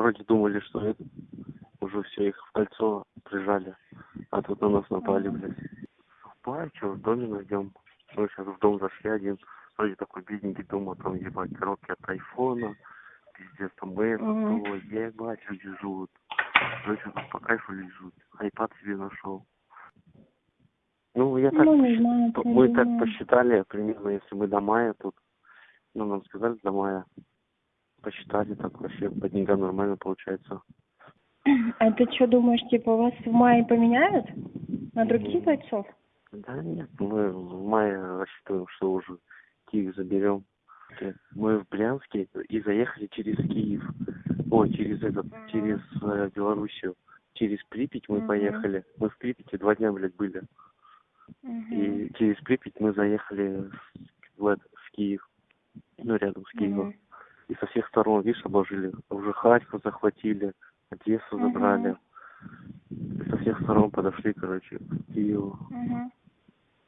вроде думали, что это уже все их в кольцо прижали, а тут на нас напали, блядь. Что, в доме найдем. Мы сейчас в дом зашли один, вроде такой бедненький дом, а там ебать коробки от айфона, пиздец, там то, ебать, люди живут. Короче, тут по кайфу лежут. Айпад себе нашел. Ну, я так, Ну, не знаю, мы так посчитали, примерно, если мы до мая тут, ну, нам сказали до мая, посчитали так вообще, по деньгам нормально получается. А ты что думаешь, типа вас в мае поменяют на других бойцов? Да нет, мы в мае рассчитываем, что уже Киев заберем. Э, Мы в Брянске и заехали через Киев. Ой, через этот, Мгм. через э, Белоруссию. Через Припять мы Мгм. поехали. Мы в Припяти два дня, блядь, были. Мгм. И через Припять мы заехали в, в Киев. Ну, рядом с Киевом. Мгм. И со всех сторон, видишь, обложили. Уже Харьков захватили, Одессу забрали. И со всех сторон подошли, короче, к Киеву. Мгм.